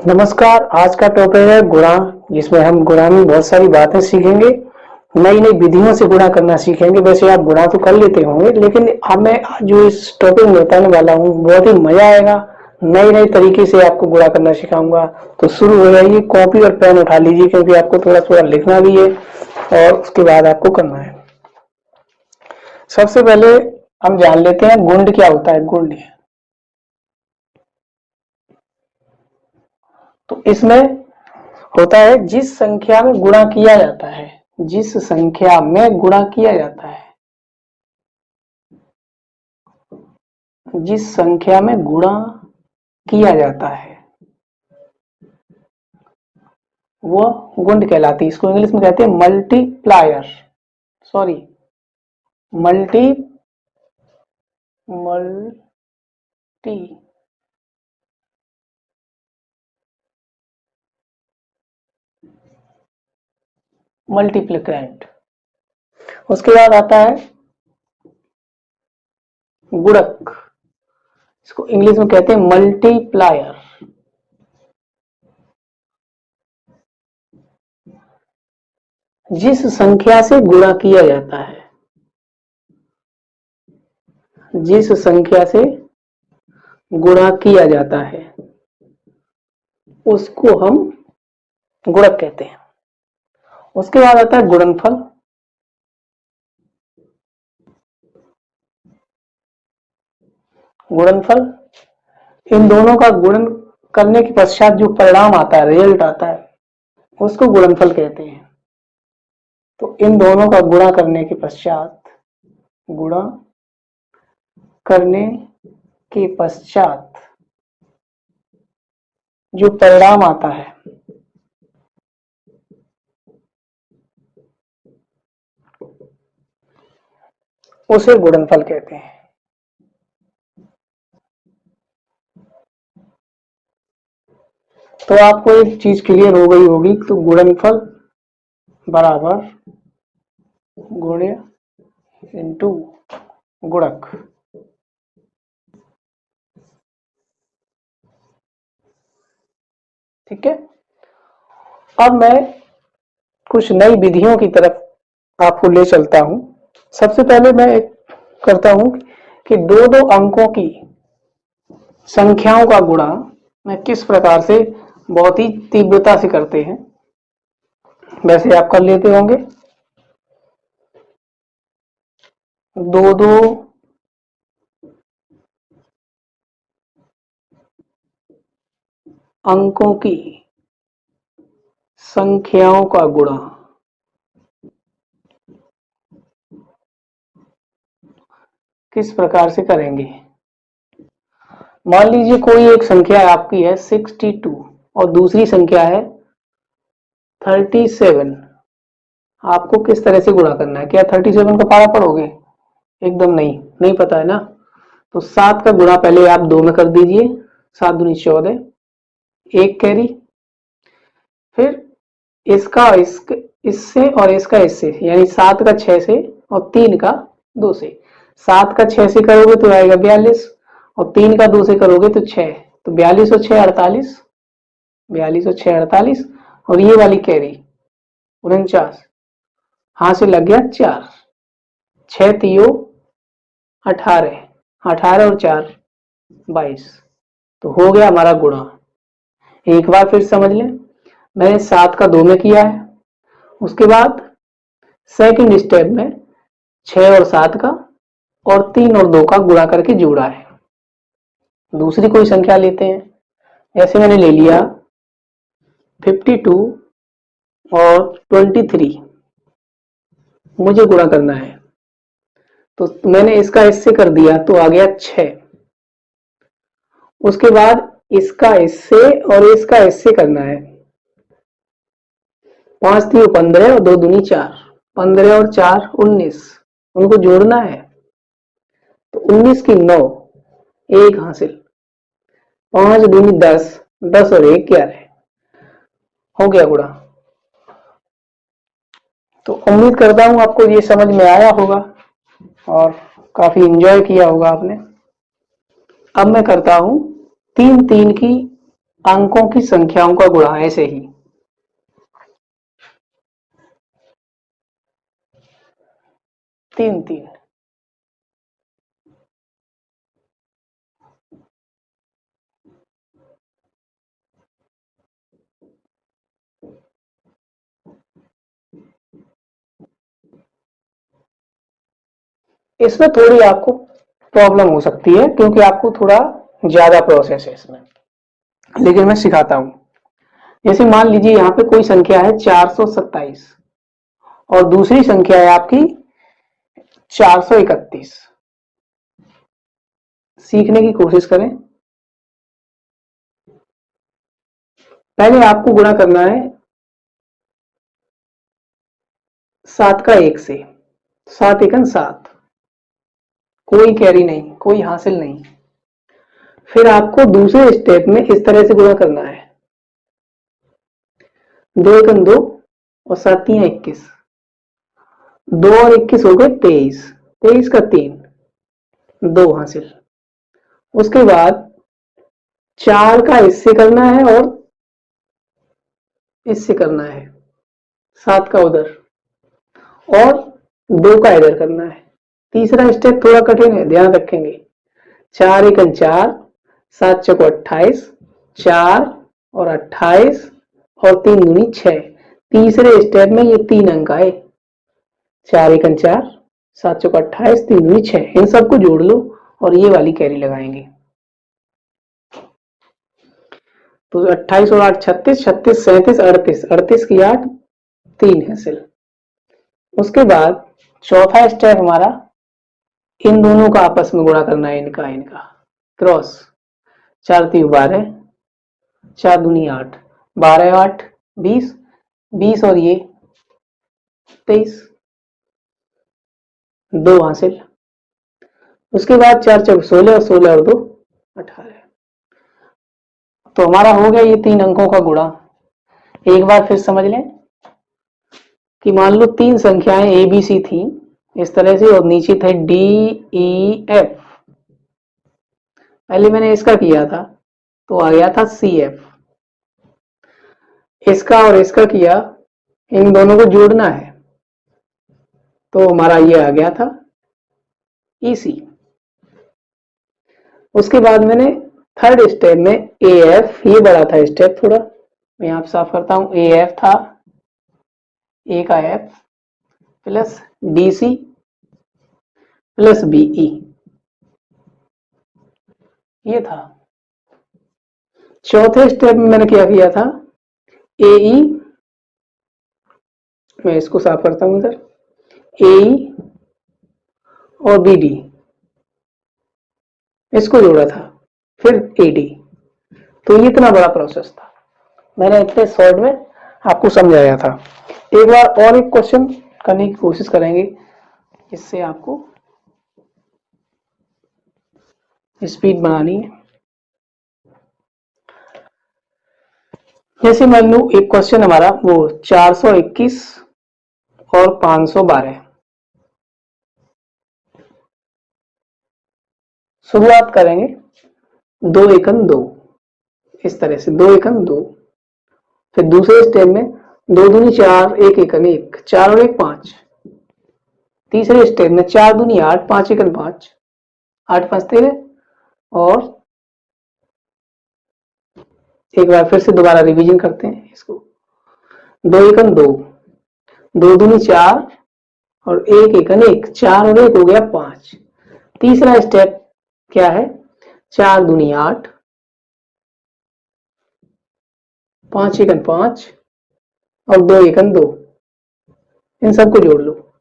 नमस्कार, आज का टॉपिक है गुणा, जिसमें हम गुणा में बहुत सारी बातें सीखेंगे। नई नई विधियों से गुणा करना सीखेंगे। वैसे आप गुणा तो कर लेते होंगे, लेकिन अब मैं जो इस टॉपिक में बताने वाला हूँ, बहुत ही मज़ा आएगा। नई नई तरीके से आपको गुणा करना सिखाऊँगा। तो शुरू हो जाइए कॉपी और पेन उठा लीजिए, क्योंकि आपको थोड़ा थोड़ा लिखना भी है और उसके बाद आपको करना है। सबसे पहले हम जान लेते हैं गुंड क्या होता है। गुंड तो इसमें होता है जिस संख्या में गुणा किया जाता है, जिस संख्या में गुणा किया जाता है, जिस संख्या में गुणा किया जाता है, वो गुंड कहलाती है। इसको इंग्लिश में कहते हैं multiplier sorry multi multi multiplicand उसके बाद आता है गुड़क। इसको इंग्लिश में कहते हैं मल्टीप्लायर जिस संख्या से गुणा किया जाता है, जिस संख्या से गुणा किया जाता है, उसको हम गुणक कहते हैं। उसके बाद आता है गुणनफल। गुणनफल, इन दोनों का गुणन करने के पश्चात जो परिणाम आता है, रिज़ल्ट आता है, उसको गुणनफल कहते हैं। तो इन दोनों का गुणा करने के पश्चात, गुणा करने के पश्चात जो परिणाम आता है उसे गुणनफल कहते हैं। तो आपको एक चीज़ क्लियर हो गई होगी तो गुणनफल बराबर गुण्य इंटू गुणक। ठीक है? अब मैं कुछ नई विधियों की तरफ़ आपको ले चलता हूँ। सबसे पहले मैं एक करता हूँ कि दो दो अंकों की संख्याओं का गुणा मैं किस प्रकार से बहुत ही तीव्रता से करते हैं। वैसे आप कर लेते होंगे। दो दो अंकों की संख्याओं का गुणा। किस प्रकार से करेंगे? मान लीजिए कोई एक संख्या आपकी है 62 और दूसरी संख्या है 37 आपको किस तरह से गुणा करना है? क्या 37 का पारा पढ़ोगे एकदम नहीं। नहीं पता है ना? तो सात का गुणा पहले आप दो में कर दीजिए। सात दूनी चौदह। एक कैरी। फिर इसका इस इससे और इसका इससे, यानी सात का छह से और तीन का दो से। सात का छह से करोगे तो आएगा बयालीस, और तीन का दो से करोगे तो छह तो बयालीस और छह अड़तालीस, बयालीस और छह अड़तालीस, और ये वाली कैरी, उनचास। हाथ से लग गया चार। छ तीयो, अठारह अठारह और चार, बाईस। तो हो गया हमारा गुणा। एक बार फिर समझ लें, मैंने सात का दो में किया है। उसके बाद सेकंड स्टेप में छह और सात का और तीन और दो का गुणा करके जोड़ा है। दूसरी कोई संख्या लेते हैं। ऐसे मैंने ले लिया 52 और 23 मुझे गुणा करना है। तो मैंने इसका इससे कर दिया तो आ गया छ उसके बाद इसका इससे और इसका इससे करना है। पाँच थी पंद्रह और दो दुनी चार। पंद्रह और चार उन्नीस। उनको जोड़ना है। 19 की 9 एक हासिल। पाँच दूनी दस दस और एक ग्यारह हो गया गुड़ा तो उम्मीद करता हूँ आपको ये समझ में आया होगा और काफ़ी इंजॉय किया होगा आपने। अब मैं करता हूँ तीन तीन की अंकों की संख्याओं का गुणा, ऐसे ही। तीन तीन। इसमें थोड़ी आपको प्रॉब्लम हो सकती है, क्योंकि आपको थोड़ा ज़्यादा प्रोसेस है इसमें। लेकिन मैं सिखाता हूँ। जैसे मान लीजिए यहाँ पे कोई संख्या है 427 और दूसरी संख्या है आपकी 431 सीखने की कोशिश करें। पहले आपको गुणा करना है सात का एक से, सात एकन सात। कोई कैरी नहीं, कोई हासिल नहीं। फिर आपको दूसरे स्टेप में इस तरह से गुणा करना है। दो एकन दो और सात तीन इक्कीस। दो और इक्कीस हो गए तेईस। तेईस का तीन। दो हासिल। उसके बाद चार का इससे करना है और इससे करना है। सात का उधर। और दो का इधर करना है। तीसरा स्टेप थोड़ा कठिन है, ध्यान रखेंगे। चार एक चार, सात चौको अट्ठाईस, चार और अट्ठाईस और तीन दूनी छ तीसरे स्टेप में ये तीन अंक आए। चार एक चार, सात चौको अट्ठाईस, तीन दूनी छ इन सबको जोड़ लो और ये वाली कैरी लगाएँगे। तो अट्ठाईस और आठ, छत्तीस छत्तीस, सैंतीस, अड़तीस। अड़तीस की आठ, तीन है सिल उसके बाद चौथा स्टेप हमारा इन दोनों का आपस में गुणा करना है इनका इनका। क्रॉस चार तीन बारह। चार दूनी आठ। बारह आठ, बीस। बीस और ये, तेईस। दो हासिल। उसके बाद चार चौक सोलह और सोलह और दो, अठारह। तो हमारा हो गया ये तीन अंकों का गुणा। एक बार फिर समझ लें कि मान लो तीन संख्याएँ ए बी सी थी। इस तरह से और नीचे थे डी ई एफ़ पहले मैंने इसका किया था तो आ गया था सी एफ़ इसका और इसका किया, इन दोनों को जोड़ना है तो हमारा ये आ गया था ई सी उसके बाद मैंने थर्ड स्टेप में ए एफ़ ये बड़ा था स्टेप थोड़ा। मैं यहाँ साफ़ करता हूँ ए एफ़ था ए का F plus D C plus B E ये था। चौथे स्टेप में मैंने क्या किया था? ए ई मैं इसको साफ़ करता हूँ इधर। ए ई और बी डी इसको जोड़ा था, फिर ए डी तो ये इतना बड़ा प्रोसेस था। मैंने इतने शॉर्ट में आपको समझाया था। एक बार और एक क्वेश्चन करने की कोशिश करेंगे। इससे आपको स्पीड बनानी है। जैसे मान लो एक क्वेश्चन हमारा, वो 421 और 512 शुरुआत करेंगे दो एकन दो। इस तरह से दो एकन दो। फिर दूसरे स्टेप में दो दूनी चार, एक एकन एक, चार और एक पाँच। तीसरे स्टेप में चार दूनी आठ, पाँच एकन पाँच। आठ पाँच तेरह, और एक बार फिर से दोबारा रिवीजन करते हैं इसको। दो एकन दो दो दूनी चार, और एक एकन एक, चार और एक हो गया पाँच। तीसरा स्टेप क्या है? चार दूनी आठ, पाँच एकन पाँच और दो एकन दो। इन सबको जोड़ लो।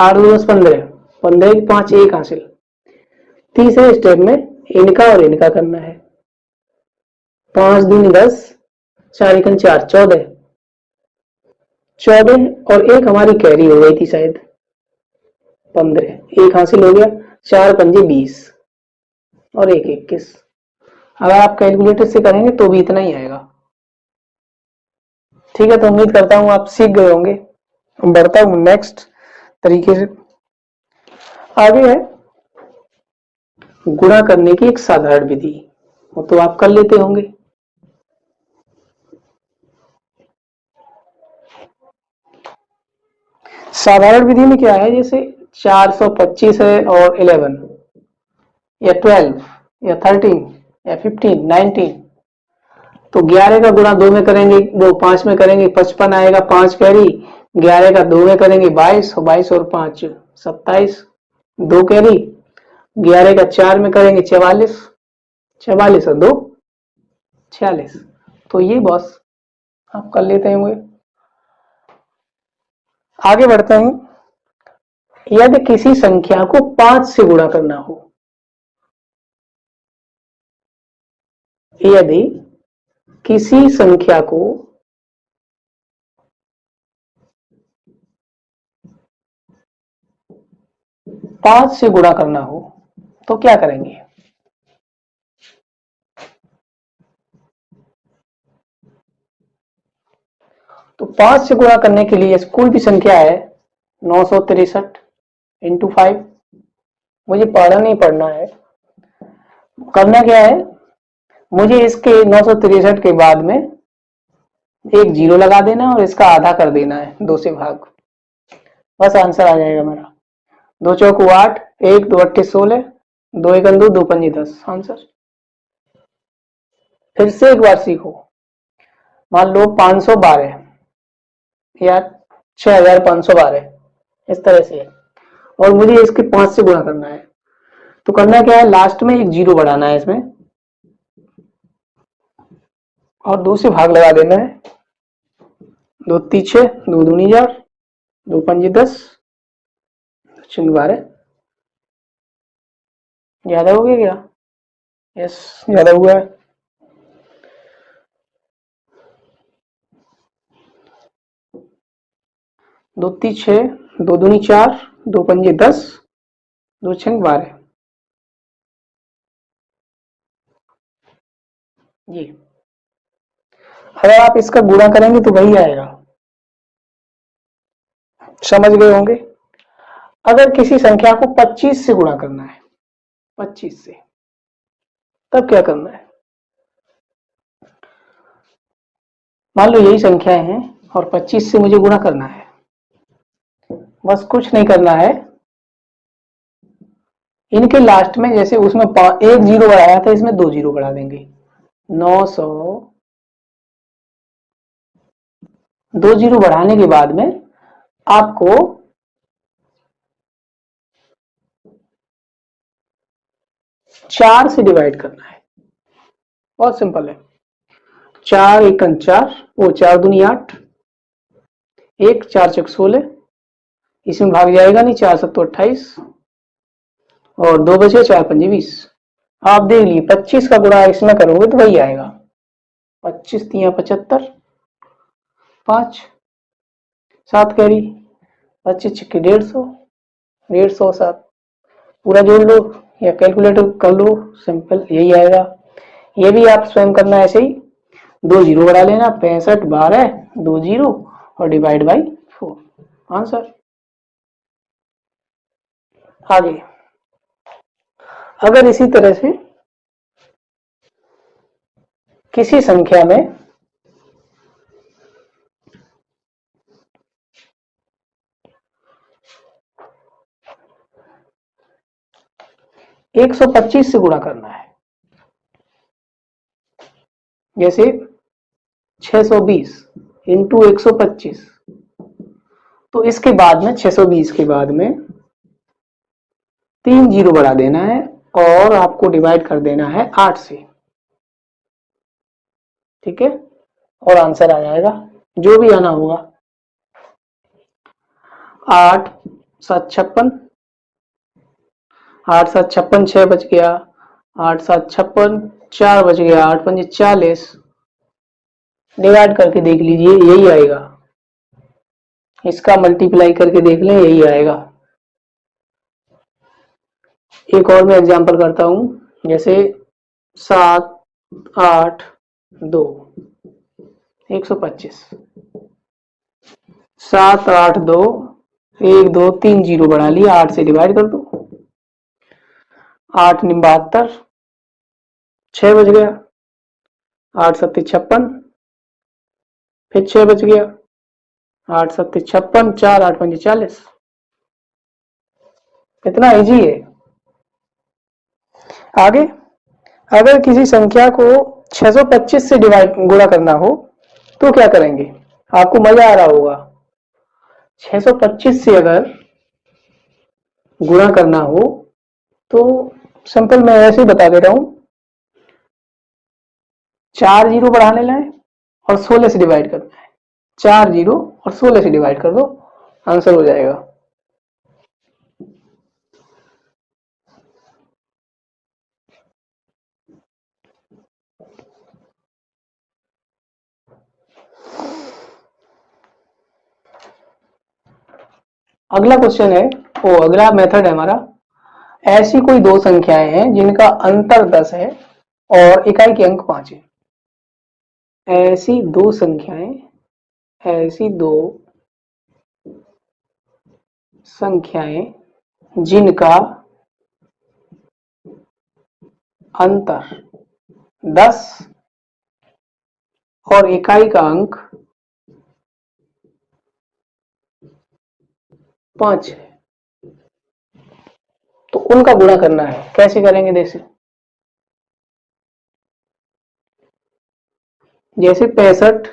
आठ, दो, दस, पंद्रह। पंद्रह पाँच, एक हासिल। तीसरे स्टेप में इनका और इनका करना है। पाँच दिन दस, चार एक, चार, चौदह। चौदह और एक हमारी कैरी हो गई थी शायद। पंद्रह। एक हासिल हो गया। चार पंजे बीस। और एक, इक्कीस। अगर आप कैलकुलेटर से करेंगे तो भी इतना ही आएगा। ठीक है तो उम्मीद करता हूँ आप सीख गए होंगे। बढ़ता हूँ नेक्स्ट तरीके से। आगे है गुणा करने की एक साधारण विधि। वो तो आप कर लेते होंगे। साधारण विधि में क्या है जैसे 425 है और 11 या 12 या 13 या 15, 19 तो 11 का गुणा दो में करेंगे वो पाँच में करेंगे, पचपन आएगा पाँच कैरी, ग्यारह का दो में करेंगे बाईस बाईस और पाँच, सत्ताईस, दो कैरी, ग्यारह का चार में करेंगे चवालीस चवालीस और दो, छियालीस। तो ये बॉस आप कर लेते हैं आगे बढ़ते हैं। यदि किसी संख्या को पाँच से गुणा करना हो, यदि किसी संख्या को पाँच से गुणा करना हो तो क्या करेंगे? तो पाँच से गुणा करने के लिए कोई भी संख्या है नौ सौ तिरसठ इंटू फाइव मुझे पढ़ना नहीं पढ़ना है। करना क्या है? मुझे इसके नौ के बाद में एक ज़ीरो लगा देना और इसका आधा कर देना है, दो से भाग। बस आंसर आ जाएगा मेरा। दो चौक आठ, एक दो अट्ठी सोलह, दो एक दो दो पंजी दस। आंसर? फिर से एक बार सीखो। मान लो पाँच सौ बारह या छह हज़ार पाँच सौ बारह इस तरह से। है और मुझे इसके पाँच से गुणा करना है। तो करना क्या है? लास्ट में एक ज़ीरो बढ़ाना है इसमें। और दो से भाग लगा देना है। दो तीछे, दो दूनी हज़ार दो पंजी दस चिन्ह बारह। ज़्यादा हो गया क्या? यस, ज़्यादा हुआ है। दो ती छ दो दूनी चार, दो पंजे दस, दो छंग बारह। जी। अगर आप इसका गुणा करेंगे तो वही आएगा। समझ गए होंगे? अगर किसी संख्या को 25 से गुणा करना है 25 से, तब क्या करना है? मान लो यही संख्याएँ हैं और 25 से मुझे गुणा करना है। बस कुछ नहीं करना है। इनके लास्ट में जैसे उसमें एक ज़ीरो बढ़ाया था, इसमें दो ज़ीरो बढ़ा देंगे। नौ सौ दो ज़ीरो बढ़ाने के बाद में आपको चार से डिवाइड करना है। बहुत सिंपल है। चार एक चार, वो चार दुनी आठ, एक चार चक सोलह, इसमें भाग जाएगा नहीं, चार सत्तो अट्ठाईस, और दो बचे चार पंजे बीस। आप देख लीजिए, पच्चीस का गुणा इसमें करोगे तो वही आएगा। पच्चीस तिया पचहत्तर पाँच, सात कैरी पच्चीस छिक्की डेढ़ सौ डेढ़ सौ सात। पूरा जोड़ लो या कैलकुलेटर कर लो, सिंपल यही आएगा। ये भी आप स्वयं करना ऐसे ही। दो ज़ीरो बढ़ा लेना, पैंसठ बारह दो ज़ीरो और डिवाइड बाई फोर। आंसर। आगे। अगर इसी तरह से किसी संख्या में एक सौ पच्चीस से गुणा करना है। जैसे छह सौ बीस इंटू एक सौ पच्चीस। तो इसके बाद में, छह सौ बीस के बाद में तीन ज़ीरो बढ़ा देना है और आपको डिवाइड कर देना है आठ से। ठीक है? और आंसर आ जाएगा। जो भी आना होगा। आठ, सात, छप्पन आठ सात छप्पन छह बच गया, आठ सात छप्पन चार बच गया, आठ पंजे चालीस। डिवाइड करके देख लीजिए, यही आएगा। इसका मल्टीप्लाई करके देख लें, यही आएगा। एक और मैं एग्जांपल करता हूँ, जैसे सात, आठ, दो, एक सौ पच्चीस। सात, आठ, दो, एक, दो, तीन, ज़ीरो बढ़ा लिया, आठ से डिवाइड कर दो। आठ बहत्तर छ बज गया, आठ सत्ती छप्पन, फिर छह बज गया, आठ सत्ते छप्पन, चार आठ पंजे चालीस। कितना इजी है। आगे, अगर किसी संख्या को 625 से डिवाइड गुणा करना हो तो क्या करेंगे? आपको मज़ा आ रहा होगा। 625 से अगर गुणा करना हो तो सिंपल मैं ऐसे ही बता दे रहा हूँ। चार ज़ीरो बढ़ाने लाए और 16 से डिवाइड करना है चार ज़ीरो और 16 से डिवाइड कर दो, आंसर हो जाएगा। अगला क्वेश्चन है वो अगला मेथड है हमारा ऐसी कोई दो संख्याएँ हैं जिनका अंतर दस है और इकाई के अंक पाँच है। ऐसी दो संख्याएँ, ऐसी दो संख्याएँ जिनका अंतर दस और इकाई का अंक पाँच है। तो उनका गुणा करना है। कैसे करेंगे जैसे जैसे पैंसठ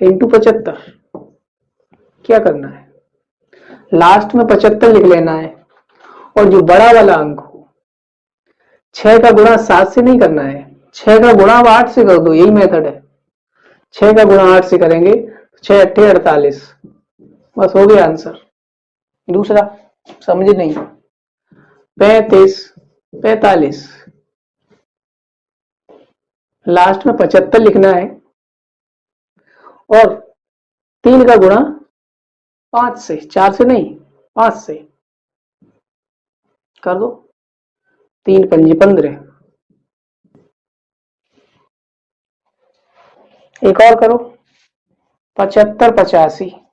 इंटू पचहत्तर, क्या करना है? लास्ट में पचहत्तर लिख लेना है। और जो बड़ा वाला अंक हो, छह का गुणा सात से नहीं करना है। छह का गुणा आठ से कर दो, यही मेथड है। छह का गुणा आठ से करेंगे, छह अट्ठे अड़तालीस। बस हो गया आंसर दूसरा, समझे नहीं। पैतीस, पैतालीस। लास्ट में पचहत्तर लिखना है। और तीन का गुणा पाँच से, चार से नहीं, पाँच से। कर दो। तीन पंजी पंद्रह। एक और करो। पचहत्तर पचासी।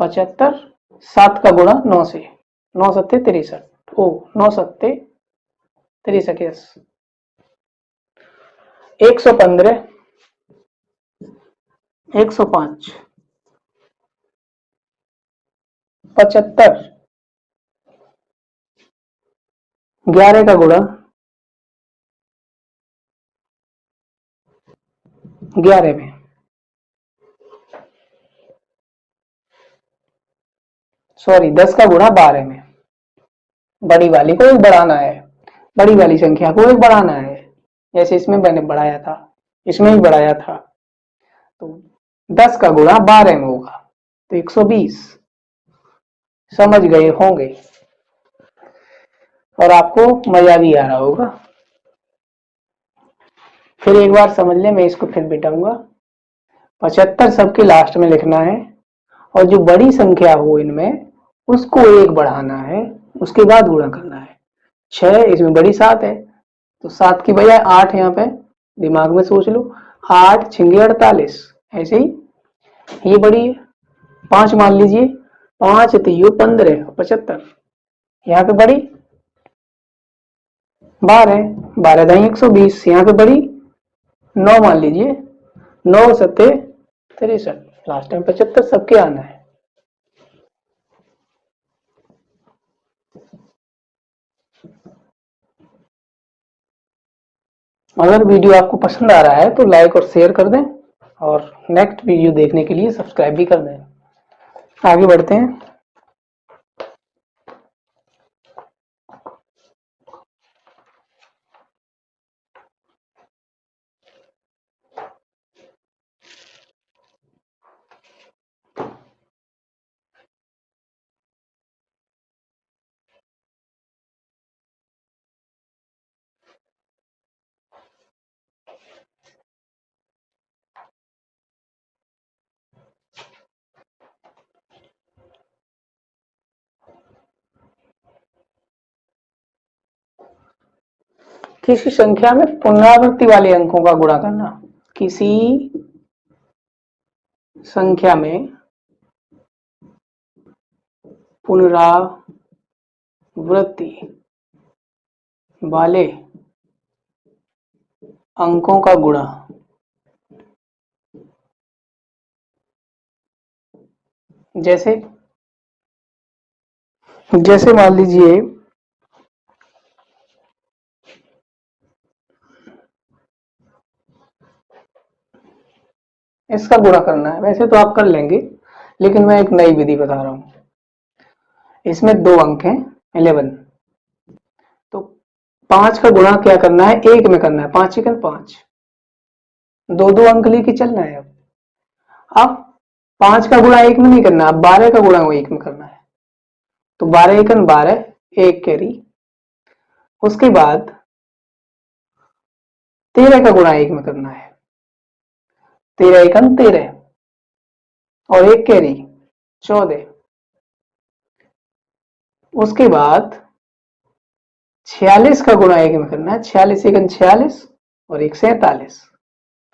पचहत्तर, सात का गुणा नौ से। नौ सत्ते तिरसठ। ओ, नौ सत्ते तिरसठ यस एक सौ पंद्रह, एक सौ पाँच। पचहत्तर, ग्यारह का गुणा ग्यारह में। सॉरी दस का गुणा बारह में। बड़ी वाली को एक बढ़ाना है। बड़ी वाली संख्या को एक बढ़ाना है। जैसे इसमें मैंने बढ़ाया था। इसमें भी बढ़ाया था। तो दस का गुणा बारह में होगा। तो एक सौ बीस। समझ गए होंगे। और आपको मज़ा भी आ रहा होगा। फिर एक बार समझ ले, मैं इसको फिर बिटाऊँगा पचहत्तर सबके लास्ट में लिखना है। और जो बड़ी संख्या हो इनमें उसको एक बढ़ाना है, उसके बाद गुणा करना है। छह इसमें बड़ी सात है तो सात की बजाय आठ यहाँ पे दिमाग में सोच लो। आठ छिंगे अड़तालीस, ऐसे ही। ये बड़ी है। पाँच मान लीजिए, पाँच तीयो पंद्रह, पचहत्तर। यहाँ पे बड़ी। बारह बारह दही एक सौ बीस, यहाँ पे बड़ी। नौ मान लीजिए, नौ सत्ते तिरसठ। लास्ट टाइम पचहत्तर सबके आना है। अगर वीडियो आपको पसंद आ रहा है तो लाइक और शेयर कर दें और नेक्स्ट वीडियो देखने के लिए सब्सक्राइब भी कर दें। आगे बढ़ते हैं। किसी संख्या में पुनरावृत्ति वाले अंकों का गुणा करना। किसी संख्या में पुनरावृत्ति वाले अंकों का गुणा। जैसे जैसे मान लीजिए इसका गुणा करना है। वैसे तो आप कर लेंगे, लेकिन मैं एक नई विधि बता रहा हूँ। इसमें दो अंक हैं, इलेवन। तो पाँच का गुणा क्या करना है? एक में करना है। पाँच चिकन पाँच। दो दो अंक लेके चलना है अब। अब पाँच का गुणा एक में नहीं करना, अब बारह का गुणा एक में करना है। तो बारह एकन बारह, एक कैरी। उसके बाद तेरह का गुणा एक में करना है। तेरह एकन तेरह और एक कैरी, चौदह। उसके बाद छियालीस का गुणा एक में करना है, छियालीस एकन छियालीस और एक सैतालीस,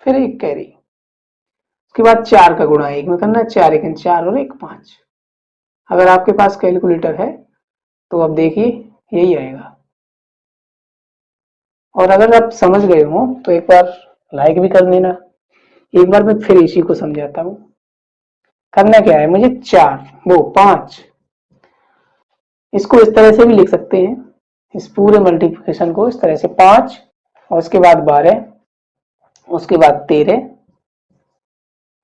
फिर एक कैरी। उसके बाद चार का गुणा एक में करना है, चार एकन चार और एक पाँच। अगर आपके पास कैलकुलेटर है तो अब देखिए, यही आएगा। और अगर आप समझ गए हो तो एक बार लाइक भी कर देना एक बार मैं फिर इसी को समझाता हूँ। करना क्या है? मुझे चार, वो पाँच। इसको इस तरह से भी लिख सकते हैं। इस पूरे मल्टीप्लिकेशन को इस तरह से पाँच, और उसके बाद बारह, उसके बाद तेरह,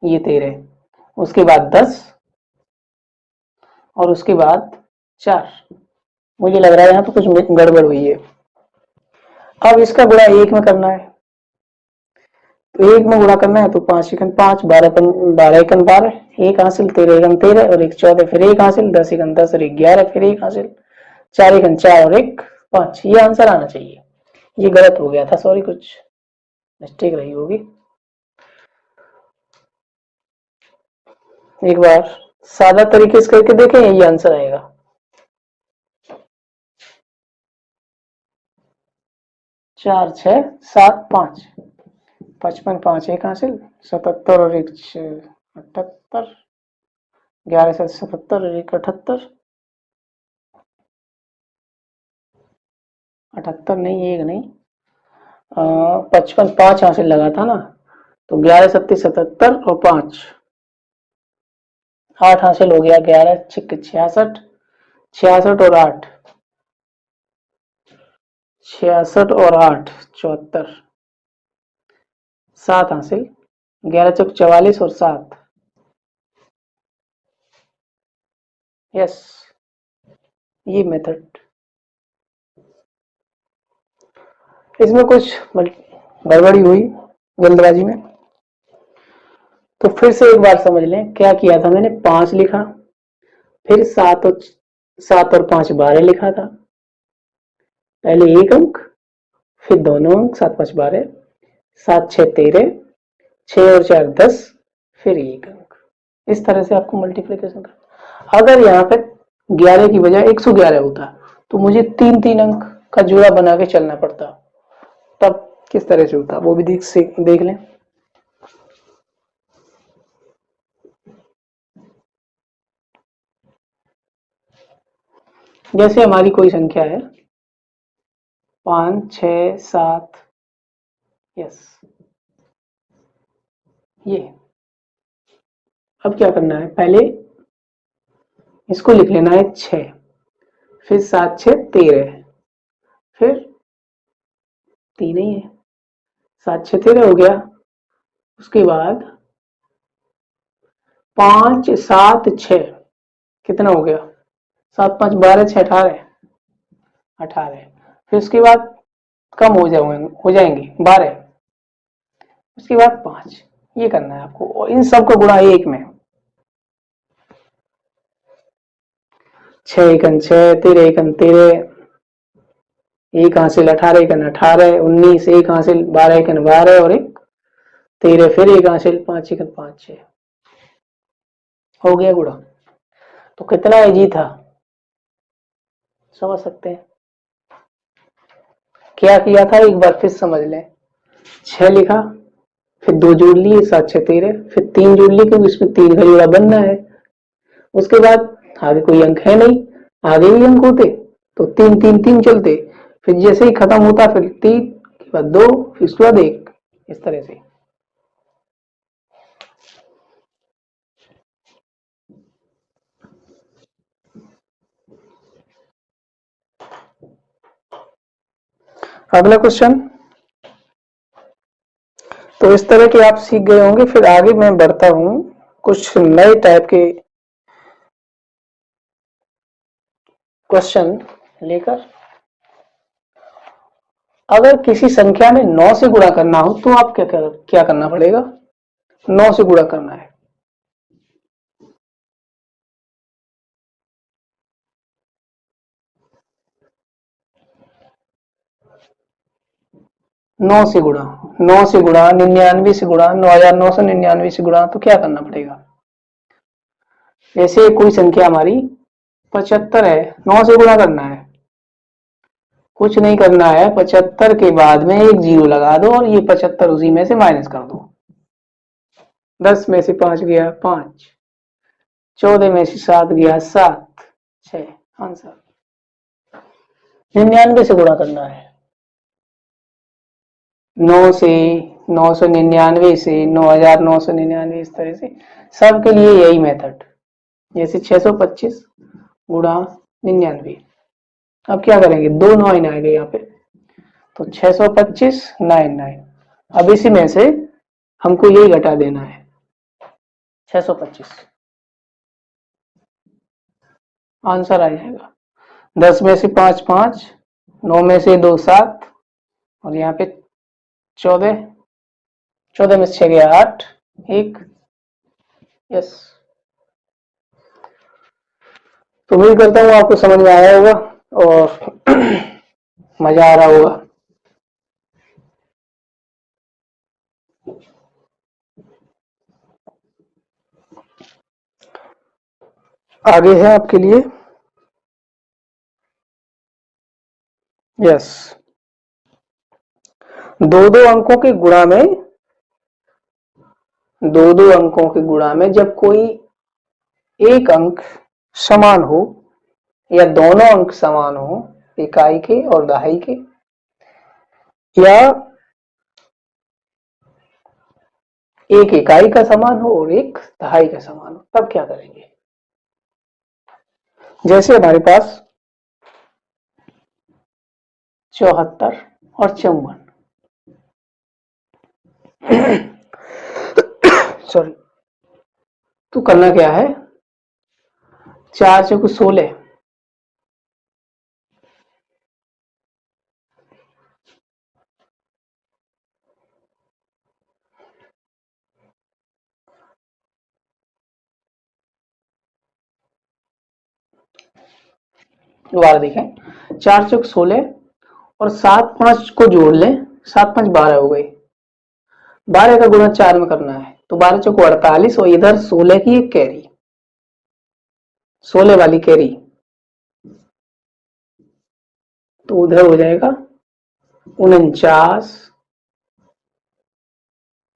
ये तेरह, उसके बाद दस, और उसके बाद चार। मुझे लग रहा है यहाँ तो कुछ गड़बड़ हुई है। अब इसका गुणा एक में करना है। तो एक में गुणा करना है तो पाँच एकन पाँच, बारह बारह एकन बारह, एक हासिल, तेरह एकन तेरह, और एक चौदह, फिर एक हासिल, दस एकन दस, और एक ग्यारह, फिर एक हासिल, चार एकन चार, और एक पाँच। ये आंसर आना चाहिए। ये गलत हो गया था, सॉरी, कुछ मिस्टेक रही होगी। एक बार सादा तरीके से करके देखें, यही आंसर आएगा। चार छ सात, पाँच। पचपन पाँच एक हासिल, सतहत्तर और एक अठहत्तर, ग्यारह से सतहत्तर और एक अठहत्तर। अठहत्तर नहीं, एक नहीं। पचपन पाँच हासिल लगा था ना तो ग्यारह सत्ती सतहत्तर और पाँच। आठ हासिल हो गया, ग्यारह, छिक, छियासठ। छियासठ और आठ। छियासठ और आठ, चौहत्तर। सात हासिल, ग्यारह चौक चवालीस और सात। यस ये मेथड इसमें कुछ गड़बड़ी हुई जल्दबाजी में। तो फिर से एक बार समझ लें, क्या किया था मैंने? पाँच लिखा। फिर सात और सात और पाँच बारह लिखा था। पहले एक अंक, फिर दोनों अंक, सात पाँच बारह। सात, छह, तेरह, छह और चार, दस, फिर एक अंक। इस तरह से आपको मल्टीप्लीकेशन करना अगर यहाँ पे ग्यारह की बजाय एक सौ ग्यारह होता तो मुझे तीन तीन अंक का जोड़ा बना के चलना पड़ता। तब किस तरह से होता, वो भी देख देख लें। जैसे हमारी कोई संख्या है, पाँच छ सात यस ये। अब क्या करना है? पहले इसको लिख लेना है छ फिर सात छ तेरह। फिर तीन ही है। सात छ तेरह हो गया। उसके बाद पाँच, सात छ कितना हो गया? सात, पाँच, बारह छ अठारह। अठारह। फिर उसके बाद कम हो जाएँगे हो जाएँगे। बारह। उसके बाद पाँच। ये करना है आपको। और इन सब का गुणा एक में। छह एकन छह, तेरह एकन तेरह, एक हासिल अठारह एकन अठारह, उन्नीस एक हासिल बारह एकन बारह, और एक तेरह फिर एक हासिल पाँच एकन पाँच छह। हो गया गुड़ा तो कितना है जी था? समझ सकते हैं? क्या किया था? एक बार फिर समझ लें। छह लिखा। फिर दो जोड़ लिए सात छह तेरह, फिर तीन जोड़ लिए क्योंकि इसमें तीन का जोड़ा बनना है। उसके बाद आगे कोई अंक है नहीं, आगे ही अंक होते तो तीन तीन तीन चलते। फिर जैसे ही खत्म होता, फिर तीन के बाद दो, फिर उसके बाद एक, इस तरह से। अगला क्वेश्चन तो इस तरह के आप सीख गए होंगे फिर आगे मैं बढ़ता हूँ कुछ नए टाइप के क्वेश्चन लेकर। अगर किसी संख्या में नौ से गुणा करना हो तो आप क्या कर, क्या करना पड़ेगा? नौ से गुणा करना है। नौ से गुणा, नौ से गुणा, निन्यानवे से गुणा, नौ हज़ार नौ सौ निन्यानवे से गुणा तो क्या करना पड़ेगा? जैसे कोई संख्या हमारी पचहत्तर है, नौ से गुणा करना है। कुछ नहीं करना है, पचहत्तर के बाद में एक ज़ीरो लगा दो और ये पचहत्तर उसी में से माइनस कर दो। दस में से पाँच गया पाँच, चौदह में से सात गया सात छ आंसर। निन्यानवे से गुणा करना है। नौ से, नौ सौ निन्यानवे से, नौ हज़ार नौ सौ निन्यानवे इस तरह से। सबके लिए यही मेथड जैसे छह सौ पच्चीस गुणा निन्यानवे। अब क्या करेंगे? दो नाइन आएँगे यहाँ पे। तो 625 नाइन नाइन। अब इसी में से हमको यही घटा देना है। 625 आंसर आ जाएगा। दस में से पाँच पाँच। नौ में से दो, सात। और यहाँ पे चौदह चौदह में छह गया, आठ, एक यस तो उम्मीद करता हूँ आपको समझ में आया होगा और मज़ा आ रहा होगा। आगे है आपके लिए। यस दो दो अंकों के गुणा में, दो दो अंकों के गुणा में जब कोई एक अंक समान हो या दोनों अंक समान हो, इकाई के और दहाई के, या एक इकाई का समान हो और एक दहाई का समान हो, तब क्या करेंगे? जैसे हमारे पास चौहत्तर और चौवन सॉरी तो करना क्या है? चार चौक सोलह दोबारा देखें। चार चौक सोलह और सात पाँच को जोड़ लें। सात पाँच बारह हो गई बारह का गुणा चार में करना है तो बारह चौक अड़तालीस और इधर सोलह की एक कैरी। सोलह वाली कैरी। तो उधर हो जाएगा उनचास।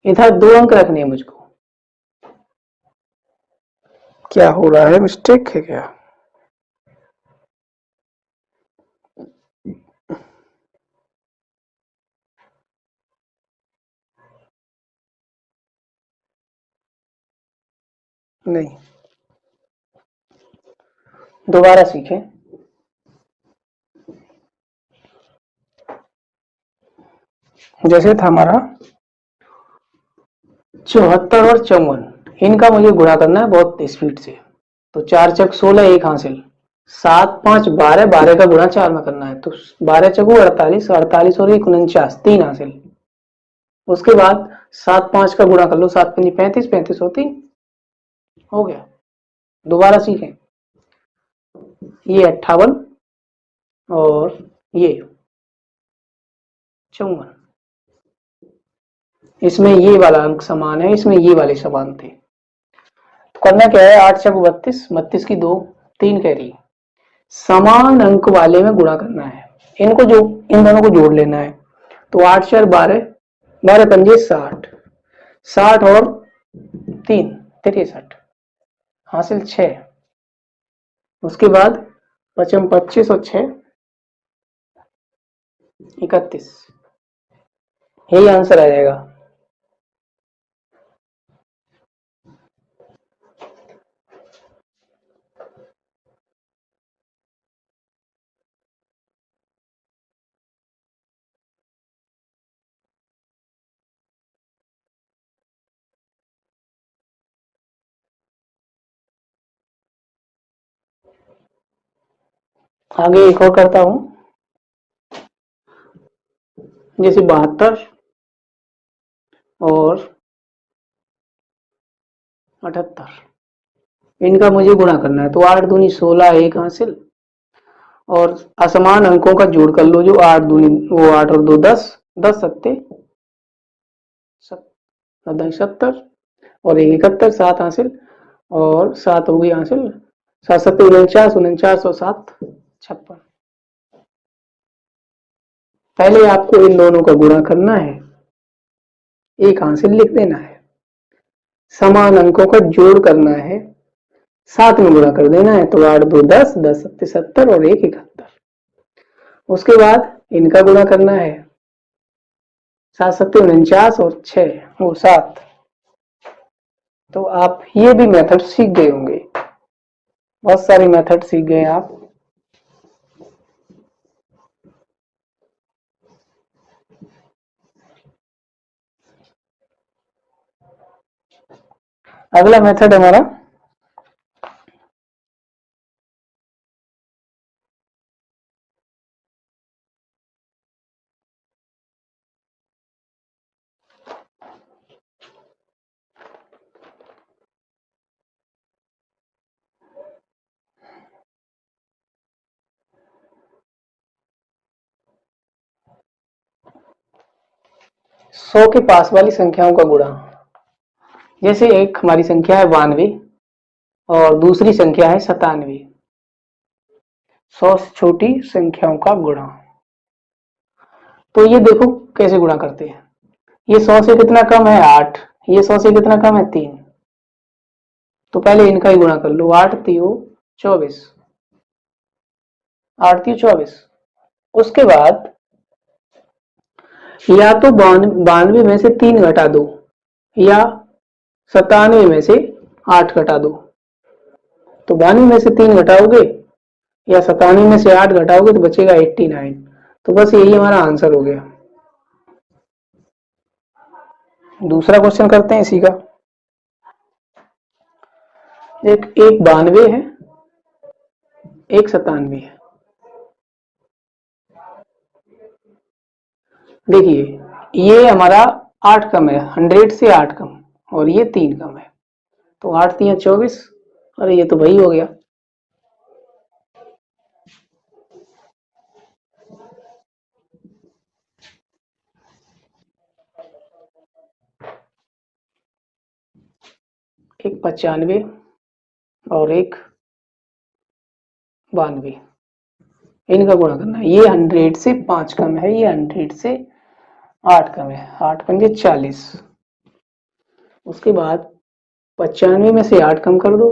इधर दो अंक रखने हैं मुझको। क्या हो रहा है? मिस्टेक है क्या? नहीं। दोबारा सीखें। जैसे था हमारा चौहत्तर और चौवन। इनका मुझे गुणा करना है बहुत स्पीड से। तो चार चक सोलह, एक हासिल। सात, पाँच, बारह बारह का गुणा चार में करना है। तो बारह चकू अड़तालीस अड़तालीस और एक उनचास, तीन हासिल। उसके बाद सात, पाँच का गुणा कर लो, सात पंजी पैंतीस पैंतीस होती हो गया। दोबारा सीखें। ये अट्ठावन और ये चौवन। इसमें ये वाला अंक समान है, इसमें ये वाले समान थे। तो करना क्या है? आठ चक बत्तीस बत्तीस की दो, तीन कह रही समान अंक वाले में गुणा करना है। इनको जो, इन दोनों को जोड़ लेना है। तो आठ चार बारह बारह पंजे साठ। साठ और तीन तिरसठ हासिल छ उसके बाद पचम पच्चीस और छत्तीस यही आंसर आ जाएगा। आगे एक और करता हूँ। जैसे बहत्तर और अठहत्तर। इनका मुझे गुणा करना है तो आठ दूनी सोलह एक हासिल। और असमान अंकों का जोड़ कर लो जो आठ दूनी, वो आठ और दो दस दस सत्ते सत्तर, और एक इकहत्तर, सात हासिल, और सात हो गई हासिल। सात सत्तर उनचास उनचास और सात। छप्पन। पहले आपको इन दोनों का गुणा करना है। एक हासिल लिख देना है। समान अंकों का जोड़ करना है। सात में गुणा कर देना है तो आठ, दो, दस दस सत्ते सत्तर और एक इकहत्तर। उसके बाद इनका गुणा करना है। सात सत्ते उनचास और छ वो सात। तो आप ये भी मेथड सीख गए होंगे। बहुत सारी मेथड सीख गए आप। अगला मेथड हमारा सौ के पास वाली संख्याओं का गुणा। जैसे एक हमारी संख्या है बानवे और दूसरी संख्या है सतानवे। सौ से छोटी संख्याओं का गुणा। तो ये देखो कैसे गुणा करते हैं। ये सौ से कितना कम है? आठ। ये सौ से कितना कम है? तीन। तो पहले इनका ही गुणा कर लो। आठ तीन चौबीस। आठ तीन चौबीस। उसके बाद या तो बानवे में से तीन घटा दो या सतानवे में से आठ घटा दो। तो बानवे में से तीन घटाओगे या सतानवे में से आठ घटाओगे तो बचेगा एट्टी नाइन। तो बस यही हमारा आंसर हो गया। दूसरा क्वेश्चन करते हैं इसी का। एक एक बानवे है, एक सतानवे है। देखिए, ये हमारा आठ कम है, हंड्रेड से आठ कम। और ये तीन कम है। तो आठ तीन, चौबीस, अरे ये तो वही हो गया। एक पचानवे और एक बानवे। इनका गुणा करना ये हंड्रेड से पाँच कम है, ये हंड्रेड से आठ कम है। आठ पंजे चालीस। उसके बाद पचानवे में से आठ कम कर दो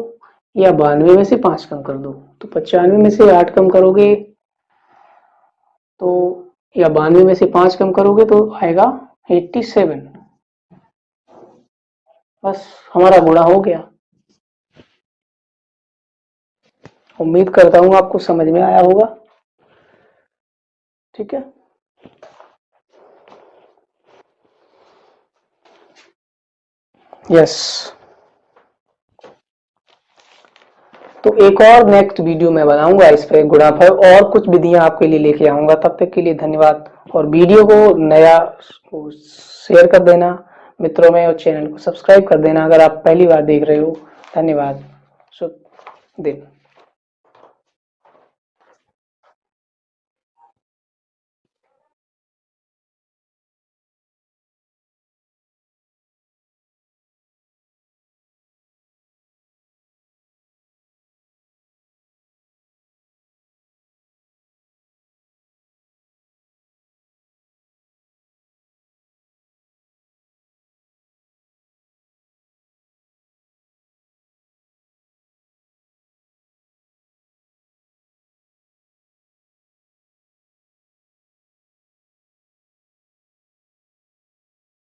या बानवे में से पाँच कम कर दो। तो पचानवे में से आठ कम करोगे तो या बानवे में से पाँच कम करोगे तो आएगा एट्टी सेवन। बस हमारा गुणा हो गया। उम्मीद करता हूँ आपको समझ में आया होगा। ठीक है? यस तो एक और नेक्स्ट वीडियो मैं बनाऊँगा, इस पर गुणाफल और कुछ विधियाँ आपके लिए लेके आऊँगा। तब तक के लिए धन्यवाद। और वीडियो को नया शेयर कर देना, मित्रों में, और चैनल को सब्सक्राइब कर देना, अगर आप पहली बार देख रहे हो। धन्यवाद। शुभ दिन।